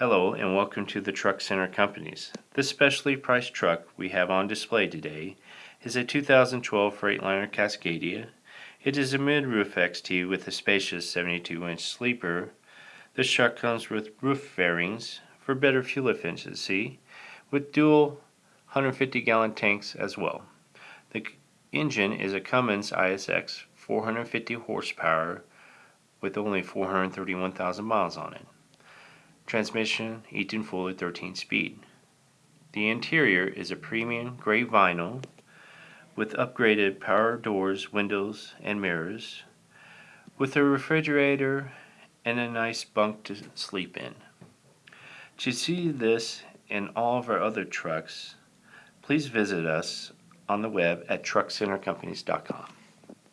Hello and welcome to the Truck Center Companies. This specially priced truck we have on display today is a 2012 Freightliner Cascadia. It is a mid-roof XT with a spacious 72-inch sleeper. This truck comes with roof fairings for better fuel efficiency with dual 150-gallon tanks as well. The engine is a Cummins ISX 450 horsepower with only 431,000 miles on it. Transmission Eaton Fuller 13 speed. The interior is a premium gray vinyl with upgraded power doors, windows, and mirrors, with a refrigerator and a nice bunk to sleep in. To see this and all of our other trucks, please visit us on the web at truckcentercompanies.com.